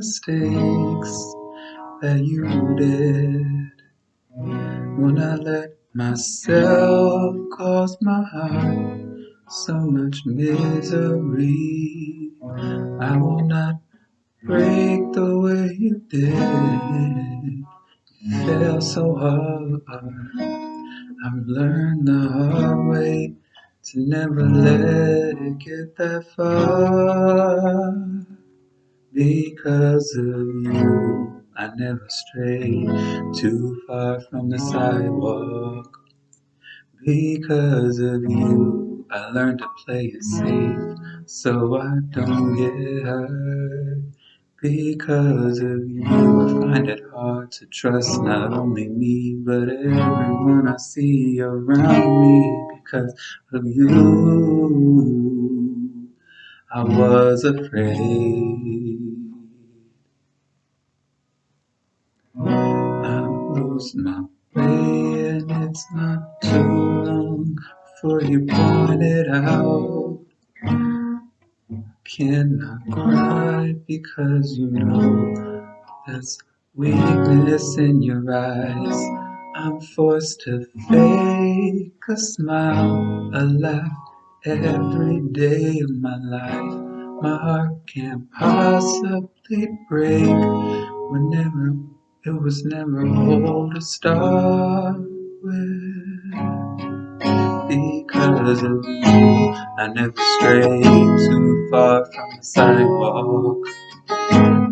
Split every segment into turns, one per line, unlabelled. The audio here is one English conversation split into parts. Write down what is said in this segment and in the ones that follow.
mistakes that you did. When I let myself cause my heart so much misery. I will not break the way you did. It felt so hard. I've learned the hard way to never let it get that far. Because of you, I never strayed too far from the sidewalk. Because of you, I learned to play it safe so I don't get hurt. Because of you, I find it hard to trust not only me, but everyone I see around me. Because of you, I was afraid. I lose my way, and it's not too before you point it out. Cannot cry because you know there's weakness in your eyes. I'm forced to fake a smile, a laugh every day of my life. My heart can't possibly break whenever it was never whole to start with. Of you, I never strayed too far from the sidewalk.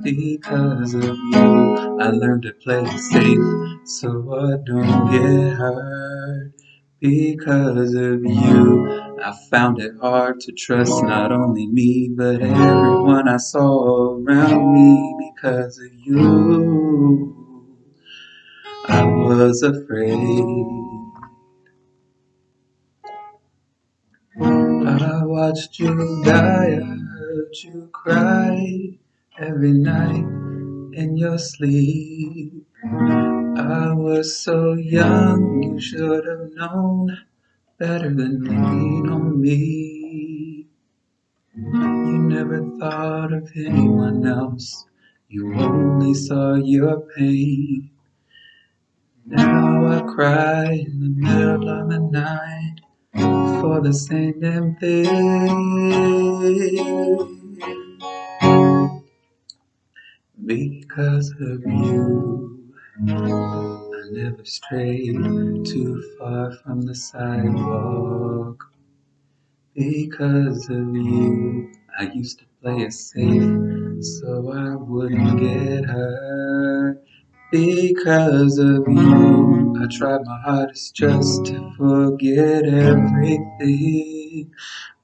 Because of you, I learned to play it safe so I don't get hurt. Because of you, I found it hard to trust not only me, but everyone I saw around me. Because of you, I was afraid. I watched you die, I heard you cry every night in your sleep. I was so young, you should have known better than lean on me. You never thought of anyone else, you only saw your pain. Now I cry in the middle of the night for the same damn thing. Because of you, I never strayed too far from the sidewalk. Because of you, I used to play it safe so I wouldn't get hurt. Because of you, I tried my hardest just to forget everything.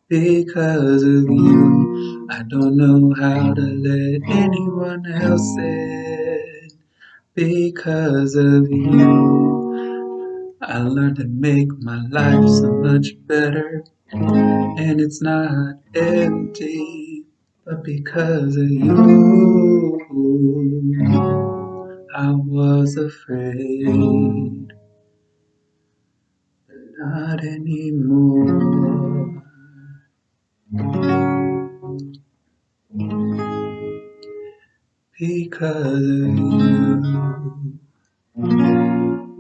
Because of you, I don't know how to let anyone else in. Because of you, I learned to make my life so much better. And it's not empty, but because of you, I was afraid. Not anymore. Because of you,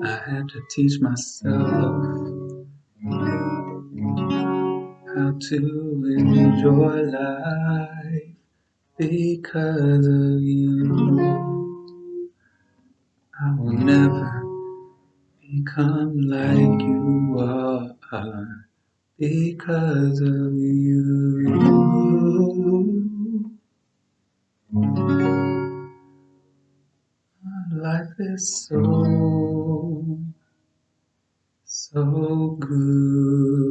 I had to teach myself how to enjoy life. Because of you, I will never become like you are. Because of you. Life is so, so good.